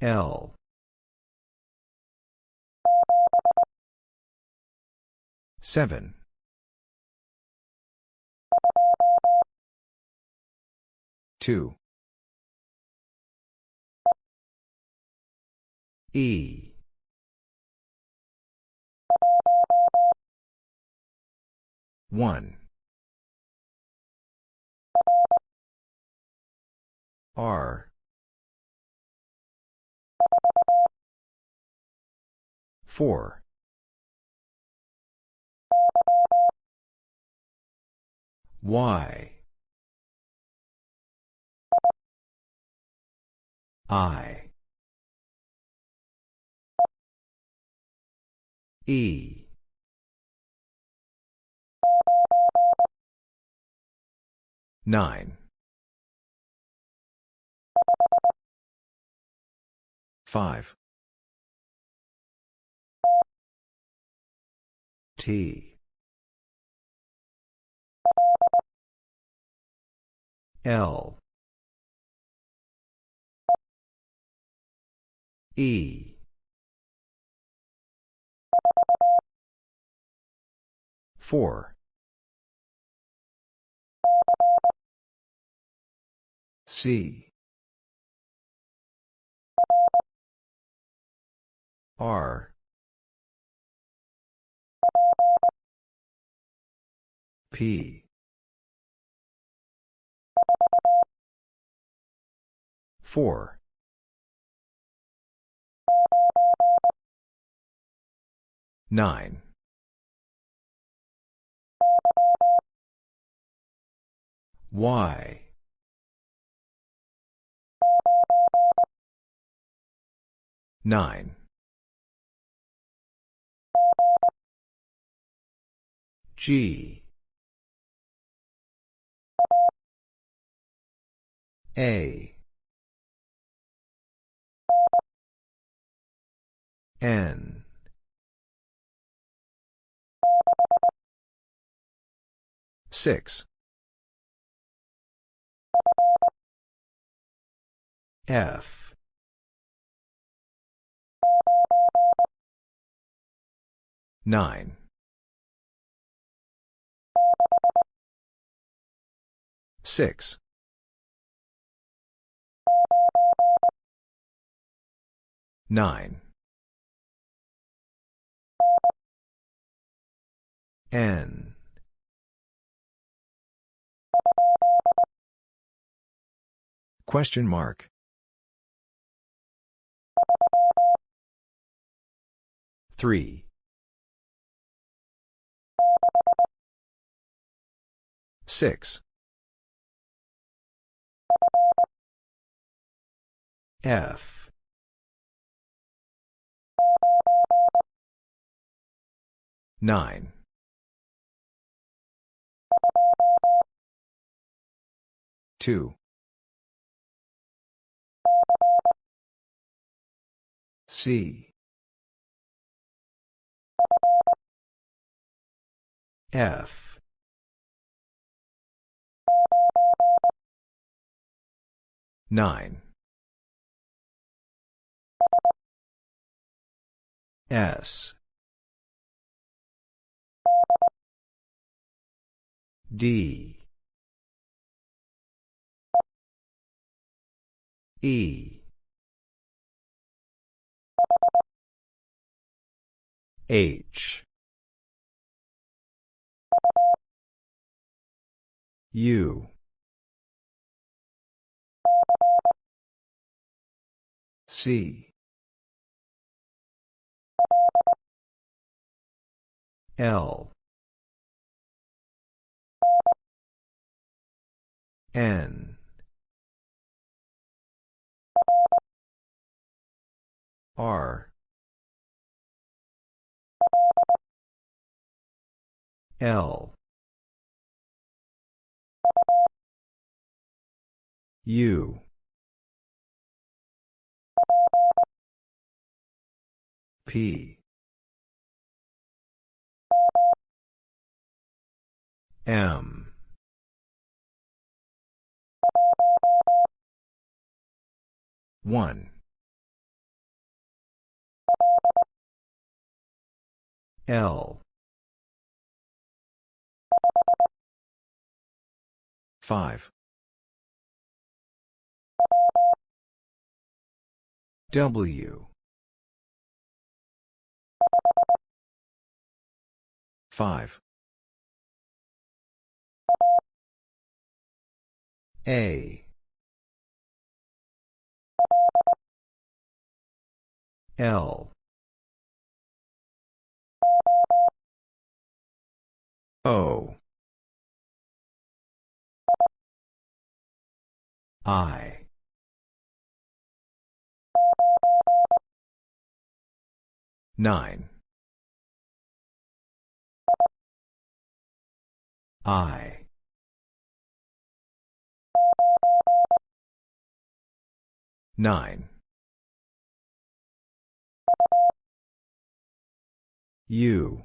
L. Seven. Two. E. One. R. Four. Y. I. E. Nine. Five. T. L. E. Four. C. R. P. Four. Nine. Y. Nine. G. A. N. Six. F. Nine. Six. Nine. N. Question mark. Three. Six. F. Nine. Two. C. F. Nine. S. D. E. H. U. C. L. N. R. L. U P. M. One. L. Five. W. 5. A. L. O. I. Nine. I. Nine. U.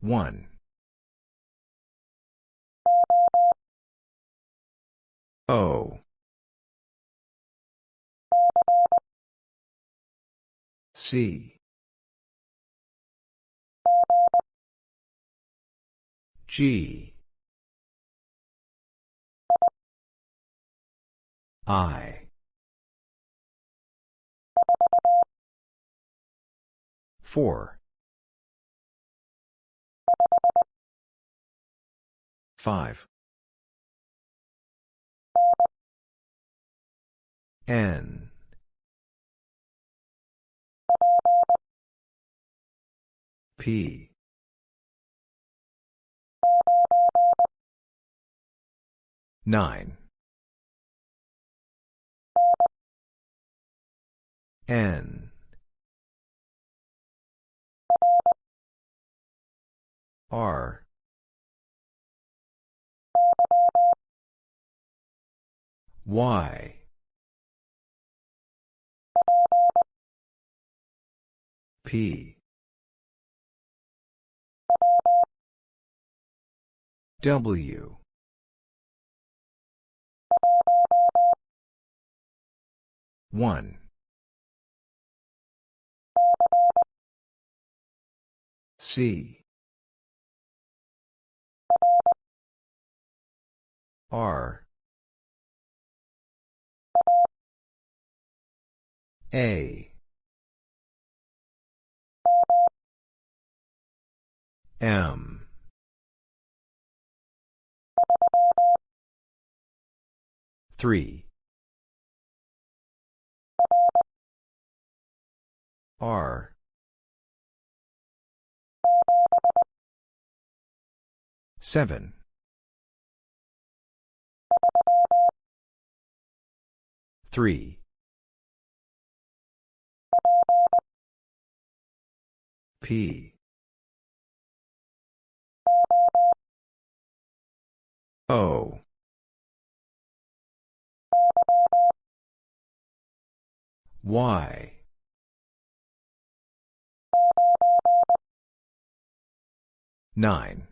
One. O. C. G. I. Four. Five. N. P. Nine. N. R. Y. P. W. One. C. R. A. M. Three. R. Seven. Three. P. O. Y. Nine.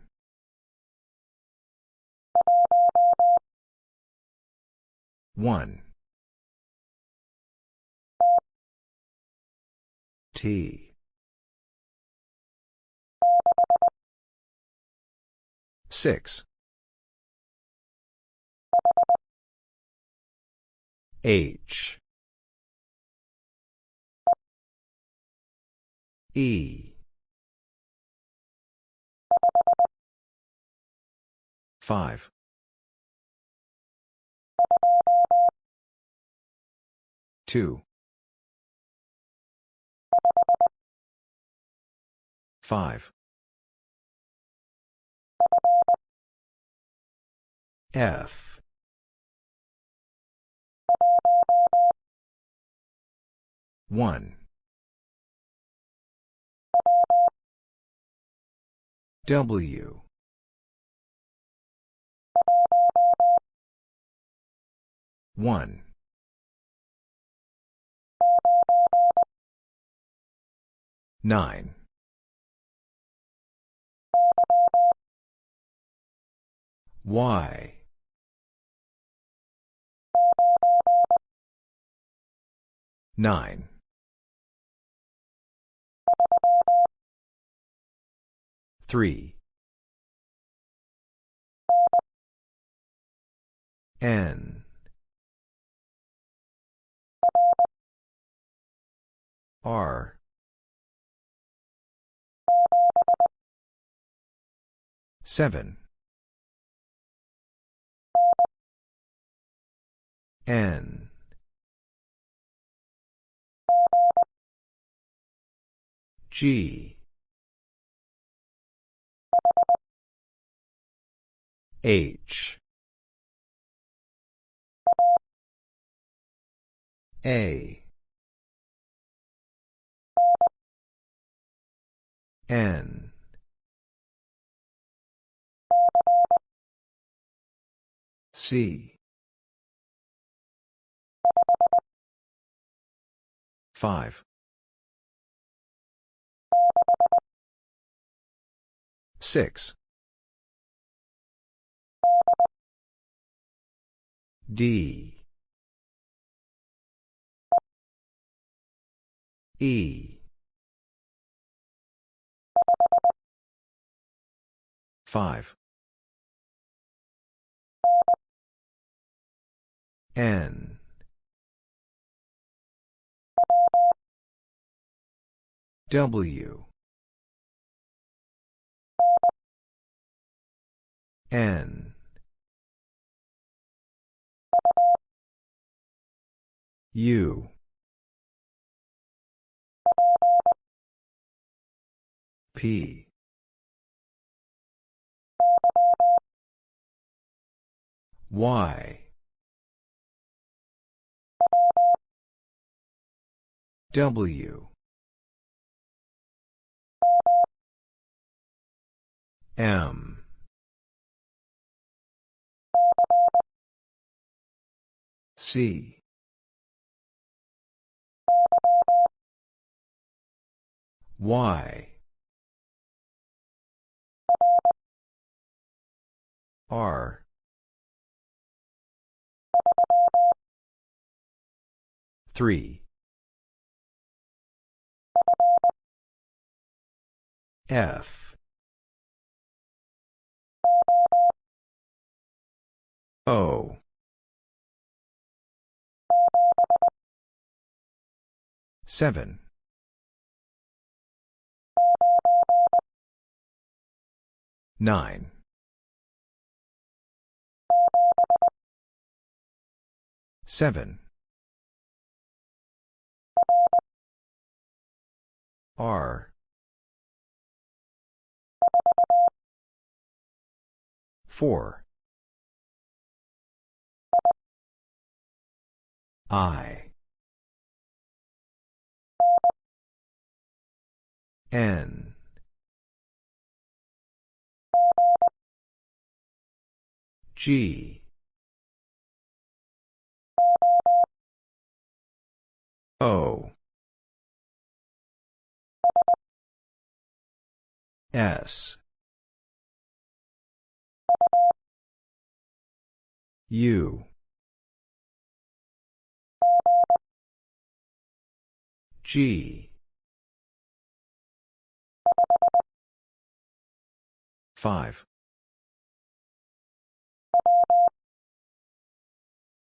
One. T. Six. H. E. Five. Two. Five. F. One. W. One. Nine. Y. Nine. Three. N. R. Seven. N. G. H. A. N. C. 5. 6. D. E. 5. N. W. N. U. P. Y. W. M. C. Y. R. Three. F. O. Seven. Nine. Seven. R. Four. I. N. G. O. S. U. G. 5.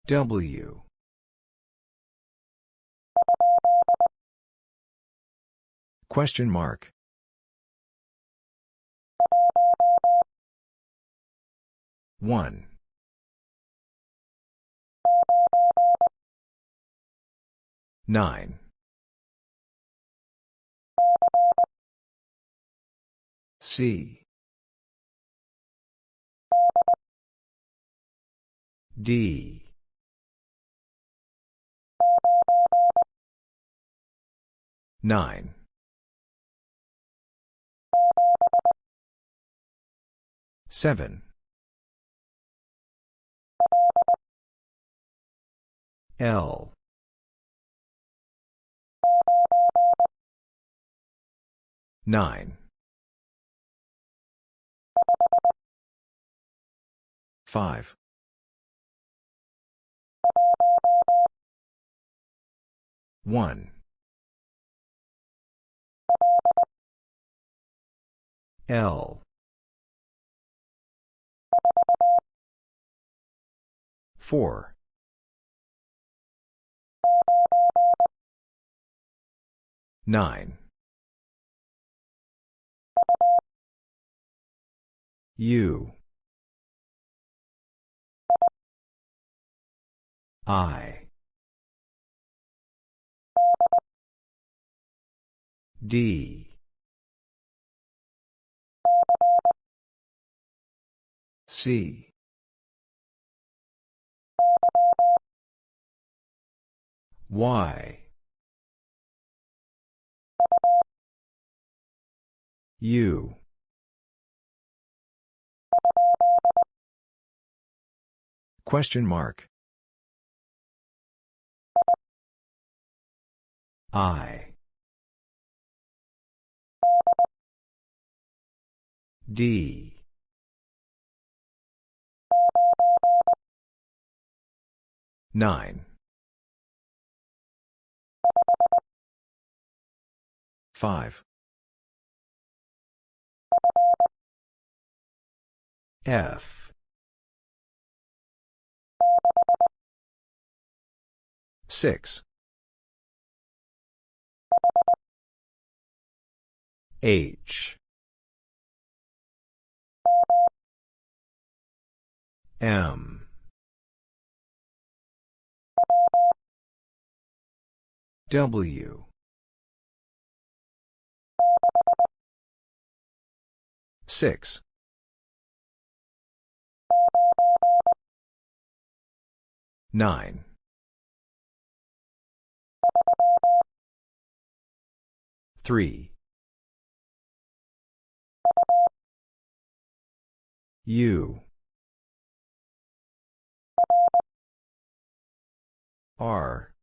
W. Question mark. One. Nine. C. D. Nine. Seven. L. Nine. Five. One. L. 4. 9. U. I. D. C. Y. U. Question mark. I. D. Nine. Five. F. Six. H. M. W. Six. Nine. Three. U. R.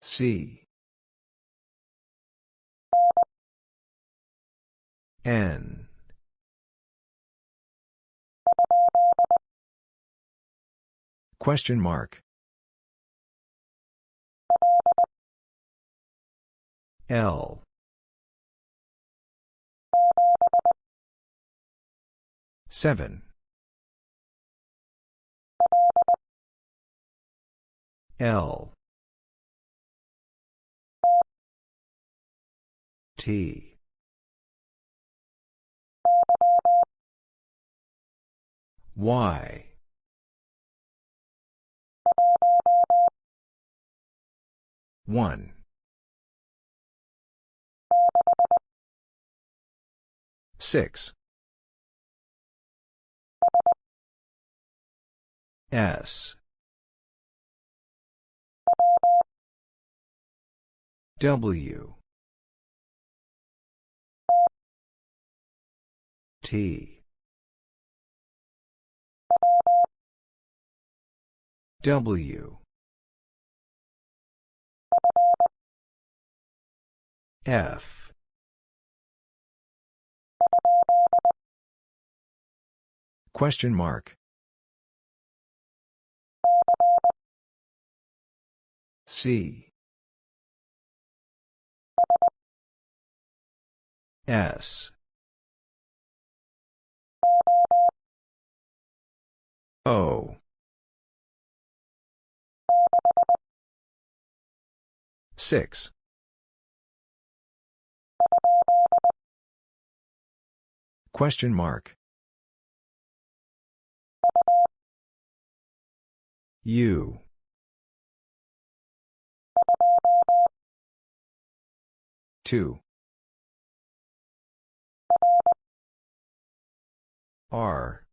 C. N. Question mark. L. Seven. L. T. Y. One. Six. S. W. T. W. F. Question mark. C. S. O. Six. Question mark. U. Two. R.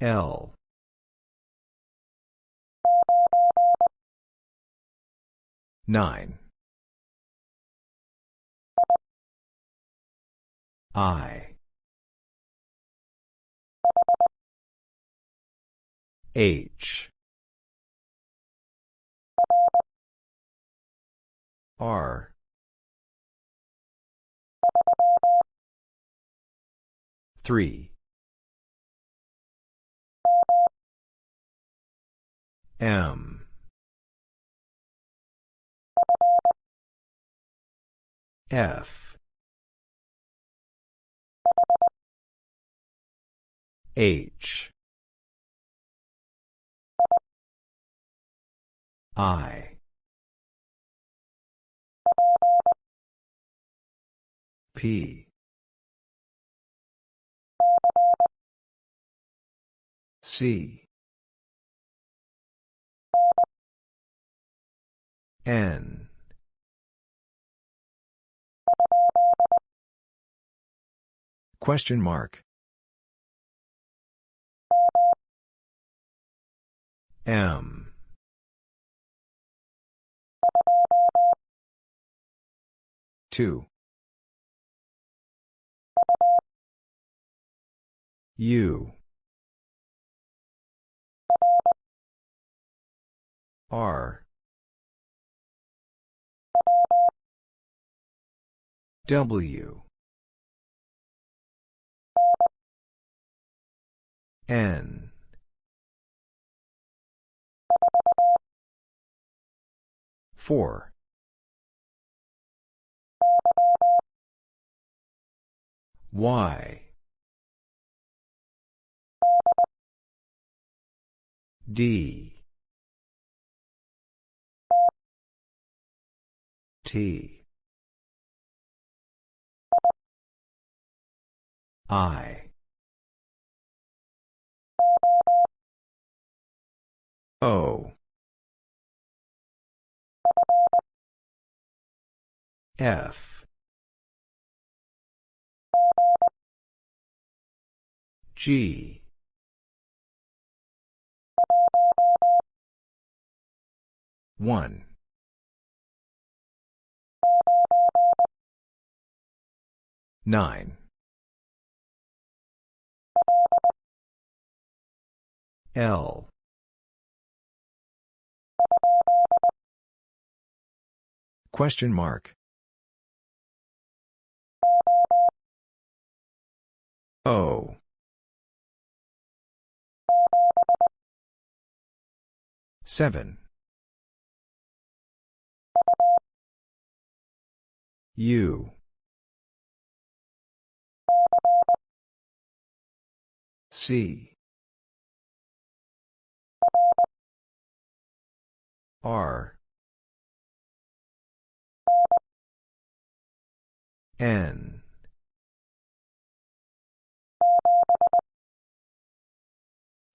L. Nine. I. H. R. Three. M. F H. I. P. C. N. Question mark M. Two. U. R. W. N four. Y. D. T. I. O F. G. One. Nine. L. Question mark O. Seven. U. C. R N.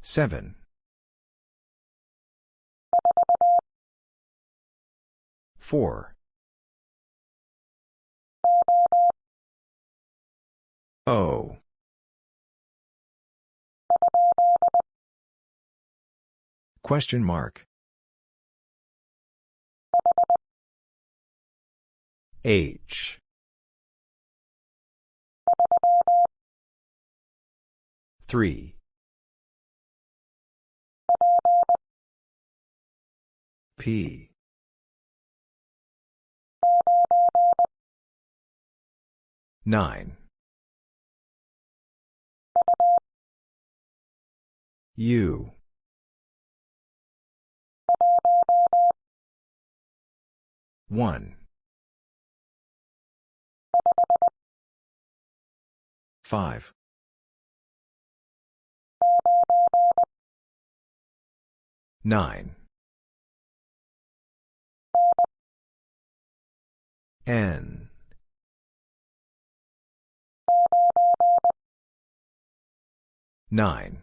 Seven. Four. O. Question mark. H three. P. Nine. U. One five nine N nine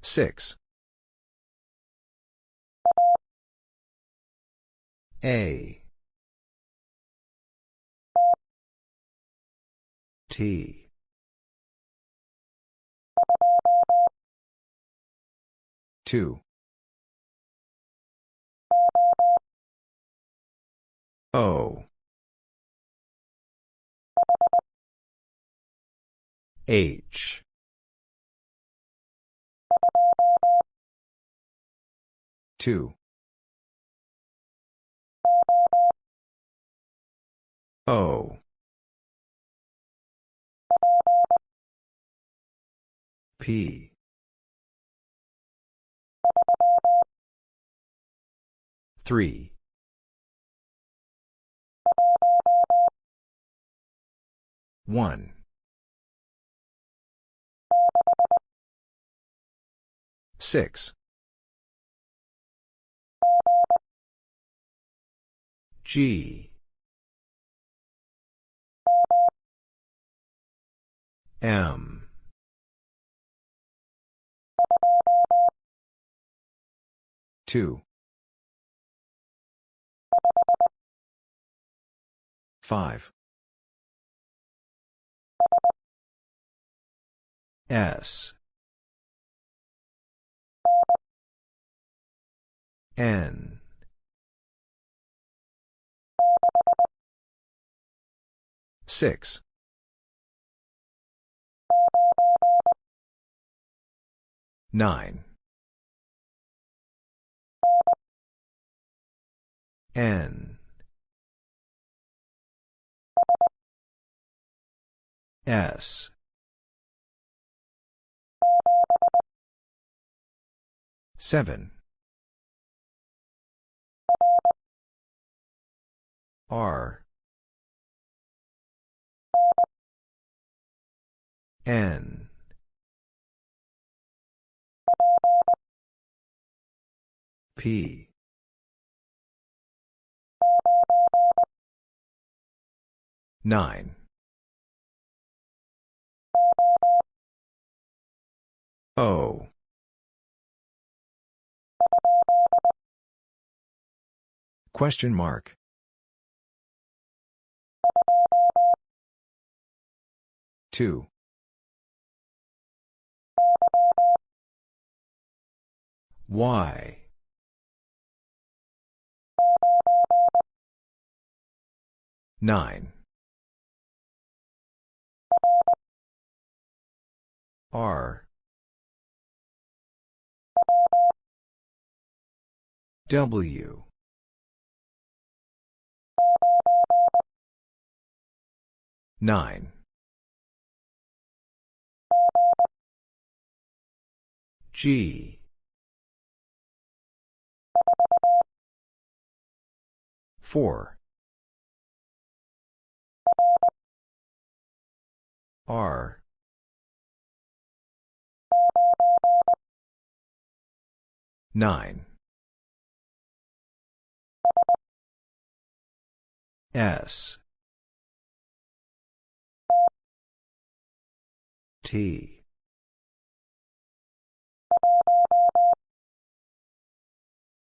Six. A. T. Two. O. H. Two. O. P. Three. One. Six. G. M. Two. Five. S. N. Six. Nine. N. S. Seven. R. N. P. Nine. O. Question mark. Two. Y. Nine. R. W. Nine. G. Four. R. Nine. S. T.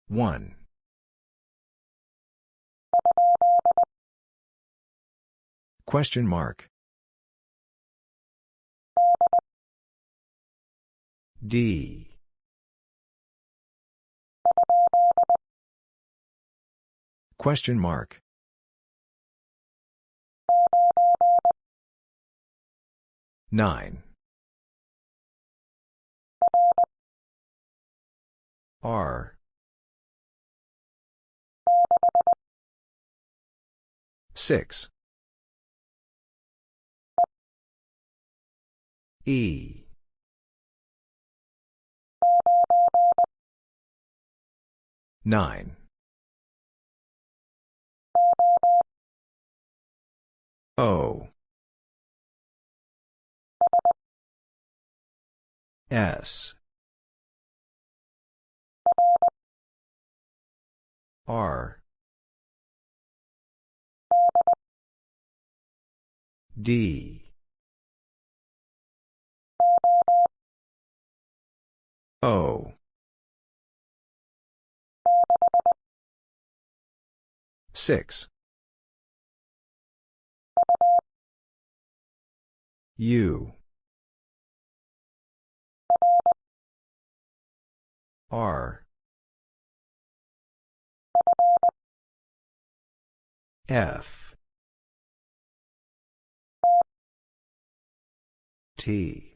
One. Question mark. D. Question mark. Nine. R. Six. E. Nine. O. S. R. D. O. Six. U. R. F. T.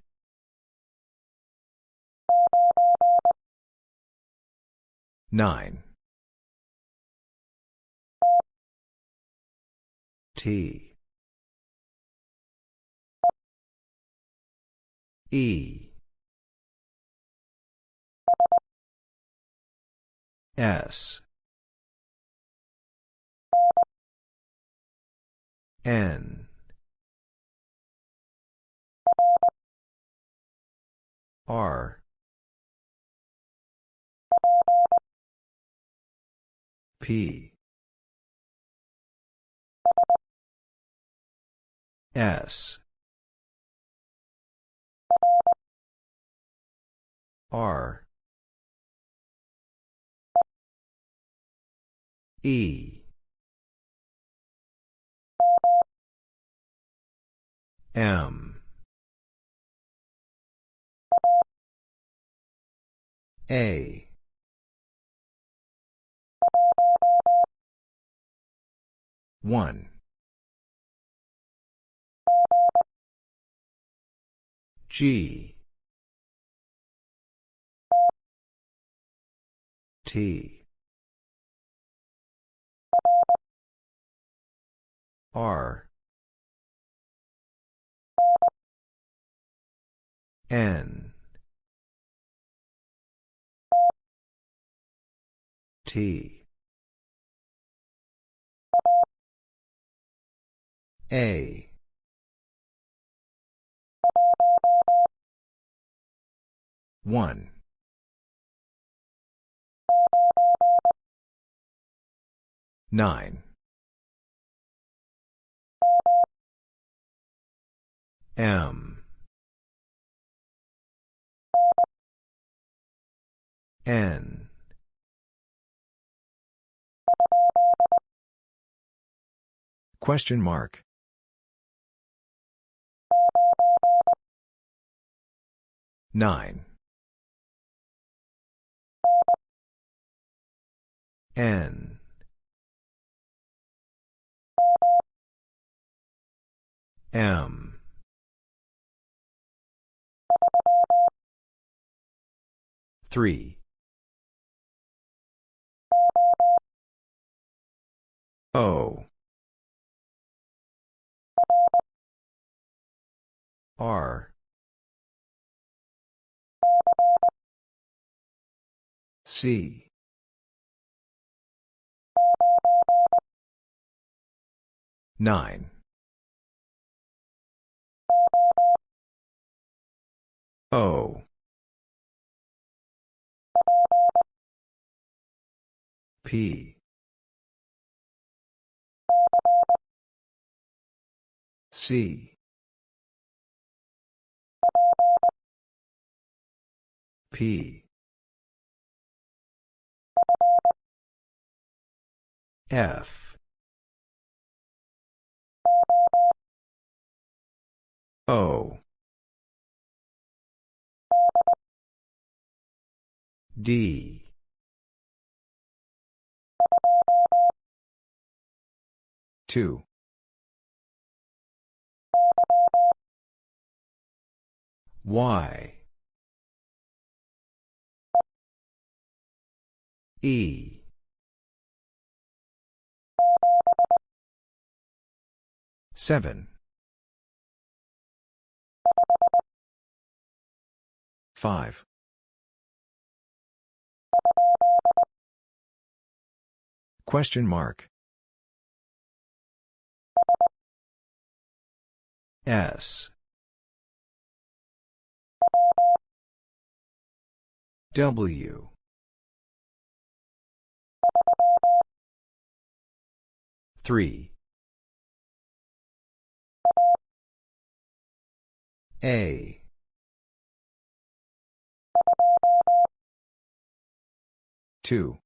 Nine. T. E. S N R P. S. R. E. M. A one. G. T. R. N. T A. One. Nine. M. N. Question mark. Nine. N. M. Three. O. R. C. Nine. O. P. C. P. F. O. D. Two. Y. E. Seven. Five. Question mark. S. W. Three. A. Two.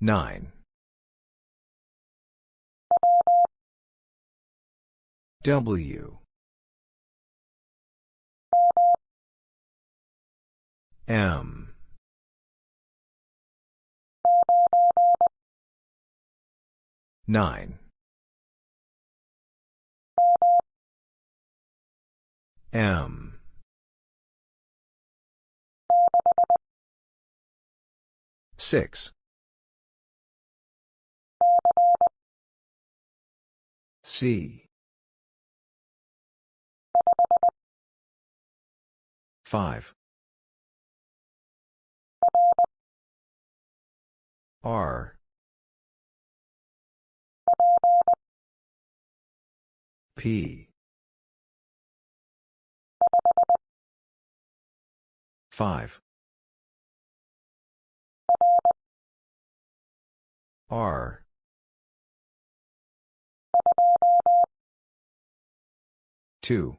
Nine. W. M. Nine. M. Six. C. Five. R. P. 5 R. Two.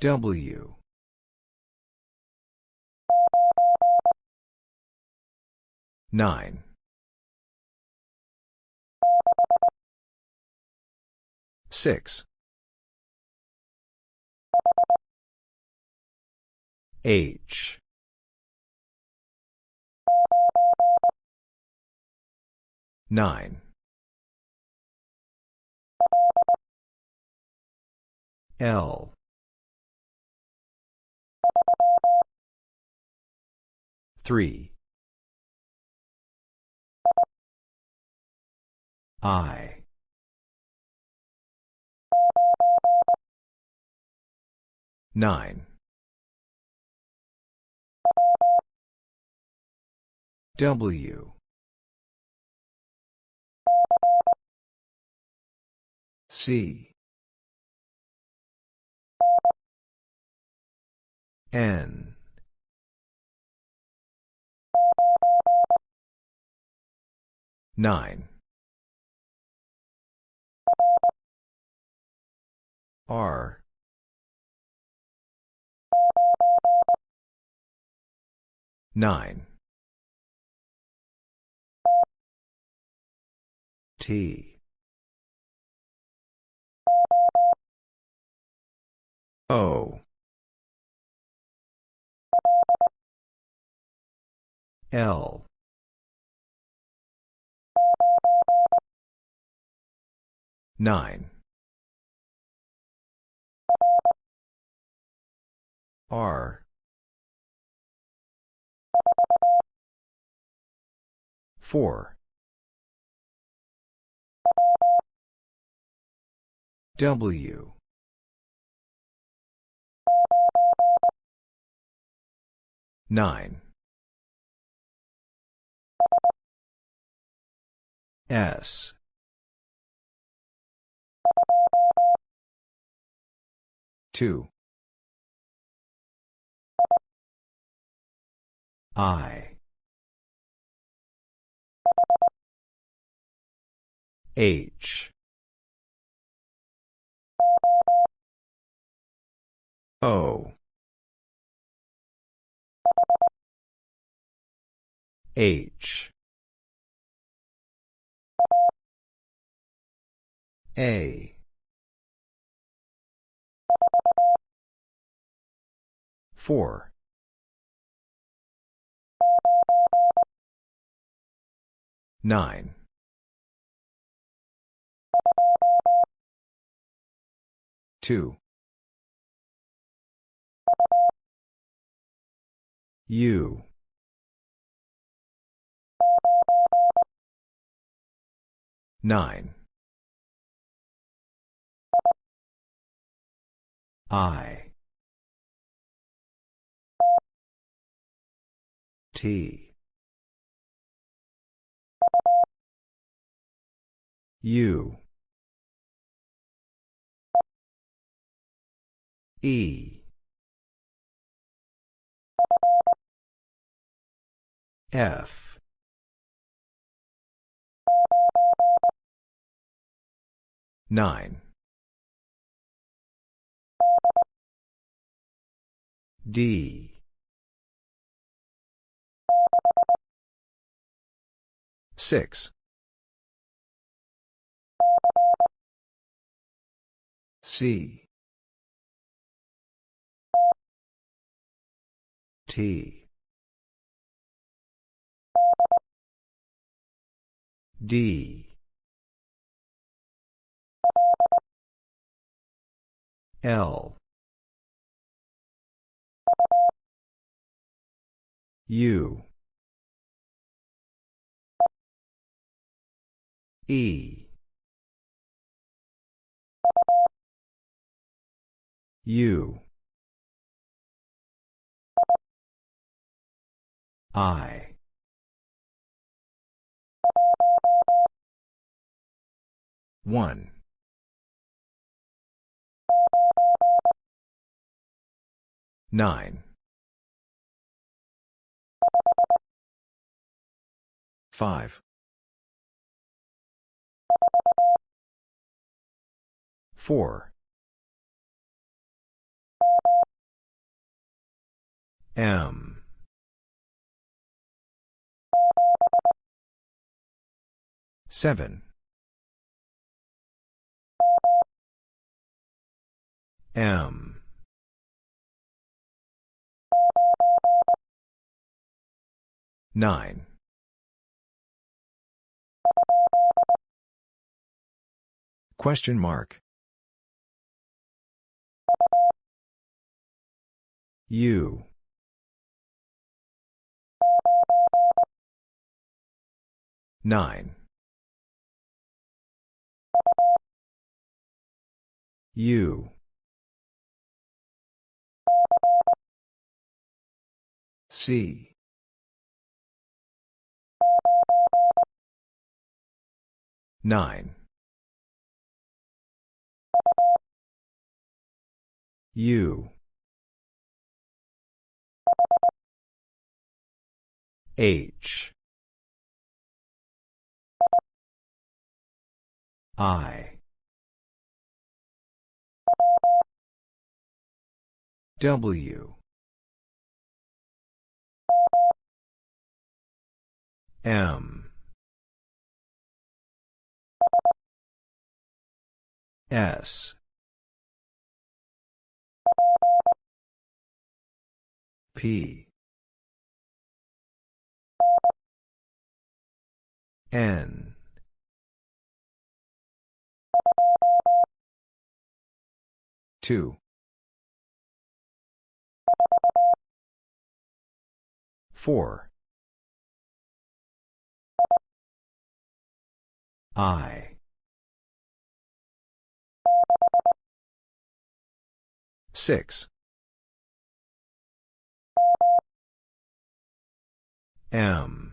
W. Nine six. H. Nine. L. Three. I nine. W. C. N. Nine. R nine. T. O. L. Nine. R four. W. Nine. S. Two I. H. O. H. A. Four nine. Two. U. Nine. I. T U E. F. Nine. D. Six C. T. D. L. U. E U I. One. Nine. Five. Four. M. Seven. M. Nine. Question mark. U. Nine. U. C. Nine. U. H. I. W. M. S. P. N. Two. Four. I. Six. M.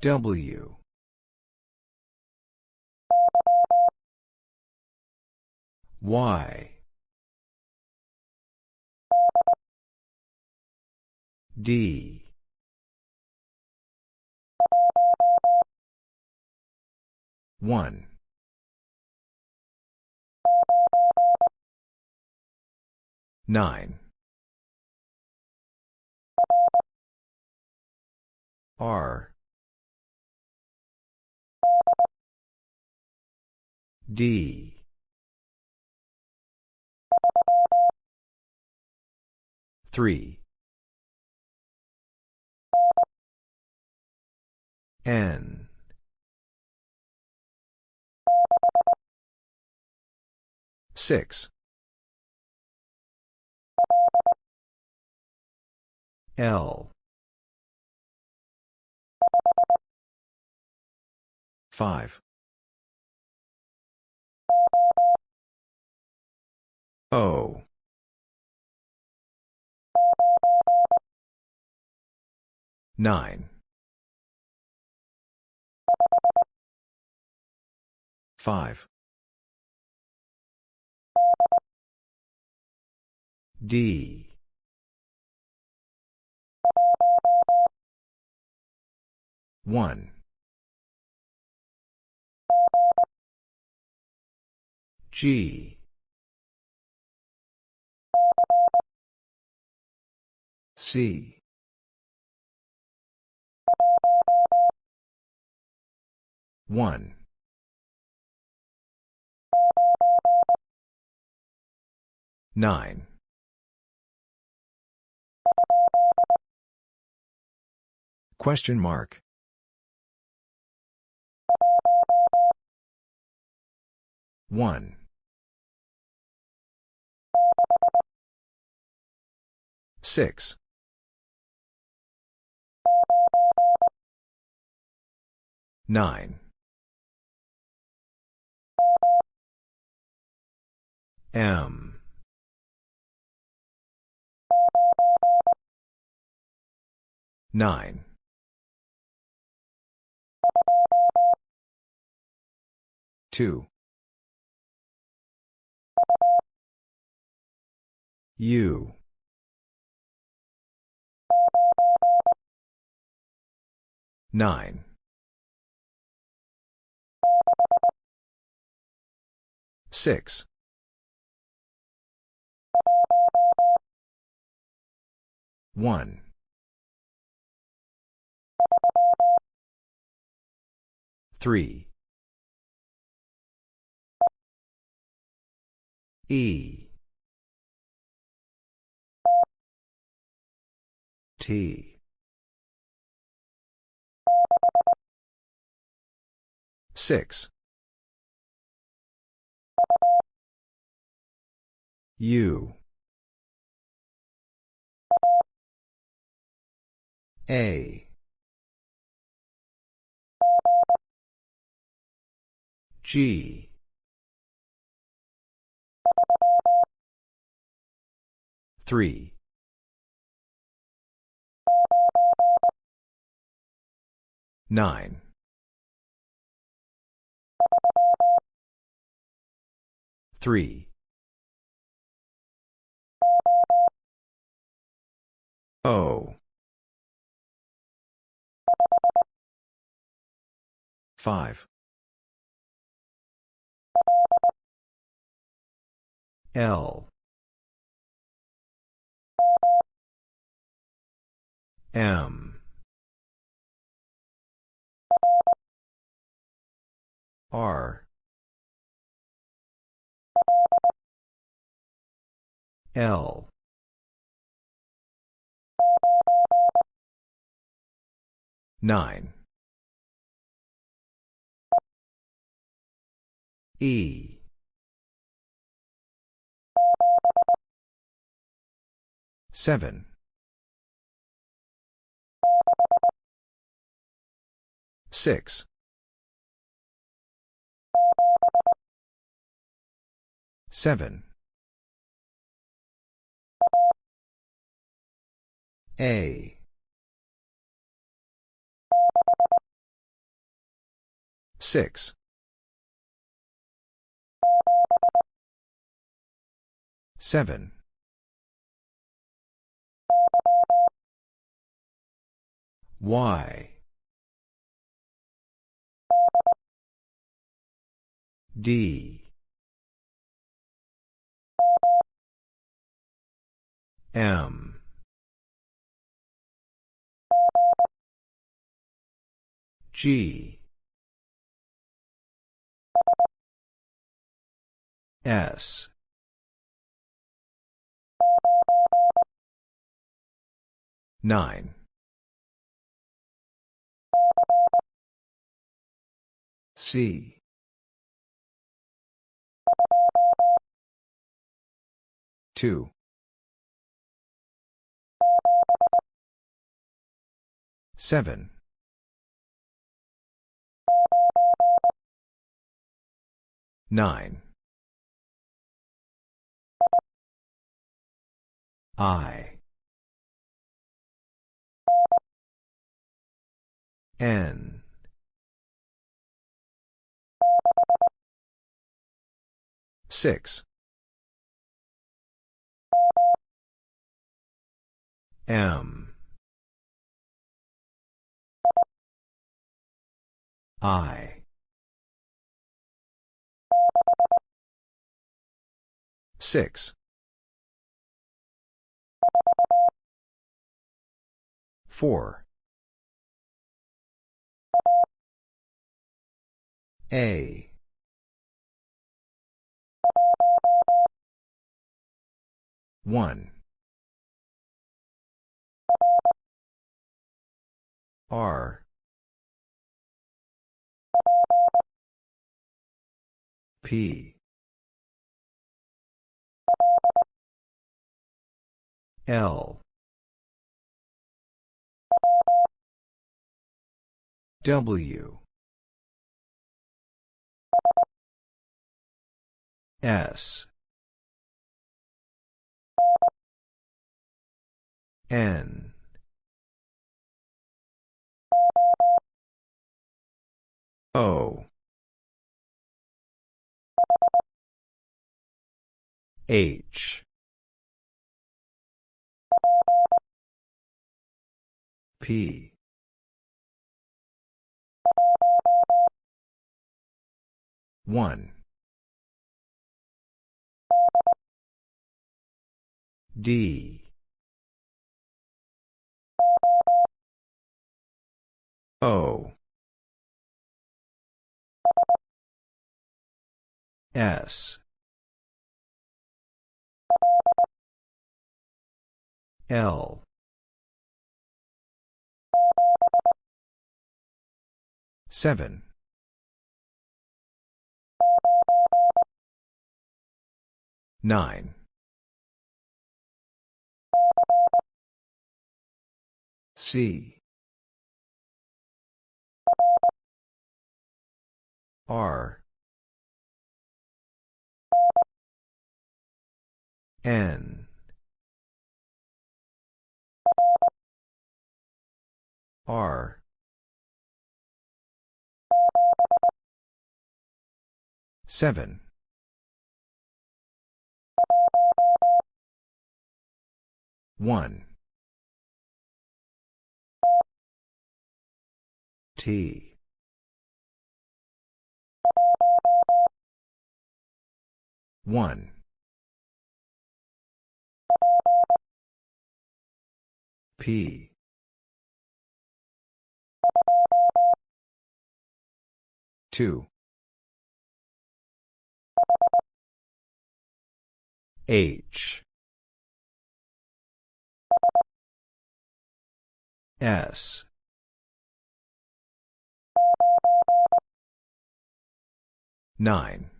W. Y. D. One. Nine. R. D. Three. N. Six. L. Five. O. Nine. Five. D. One. G. C. One. Nine. Question mark. 1. 6. 9. M. 9. Two. U. Nine. Six. One. Three. E. T. Six. U. A. G. Three. Nine. Three. O. Five. L. M. R. L. Nine. E. Seven. Six. Seven. A. Six. Seven. Y. D. M. G. S. Nine. C. Two. Seven. Nine. I. N. Six. M. I. Six. Four. A. One. R. P. L. W. S. N. O. H. P. One. D. O. S. L. Seven. Nine C R. N. R. Seven. One T. One. P. Two. H. S nine.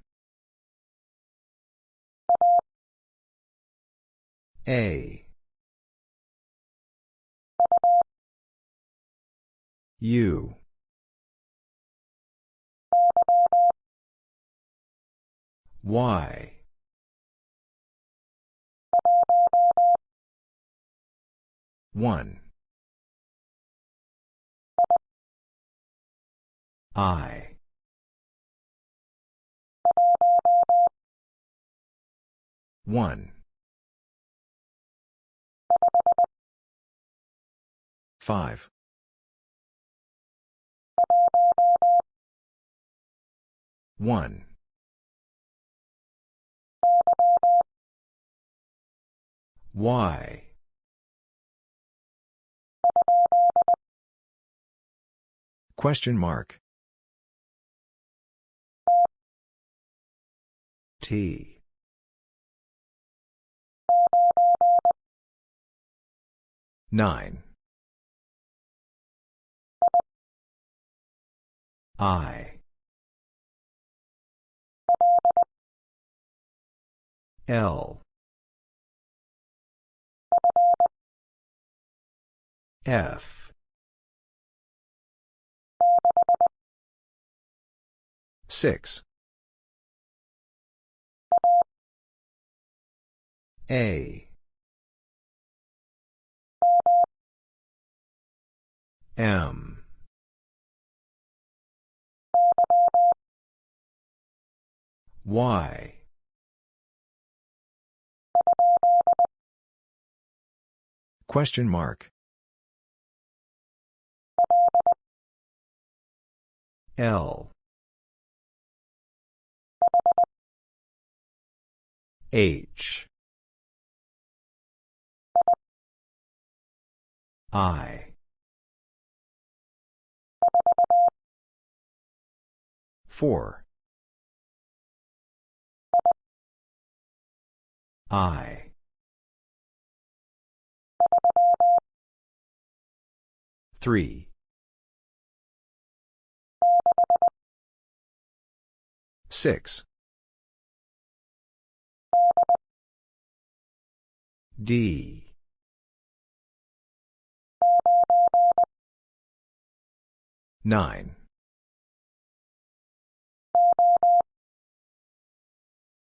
A. U. Y. One I. One. Five. One. Y. Question mark T. Nine. I. L. F. Six A. M. Y. Question mark. L. H I. Four. I. Three. Six. D nine.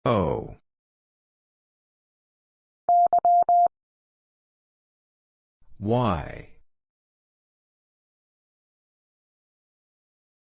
O. Y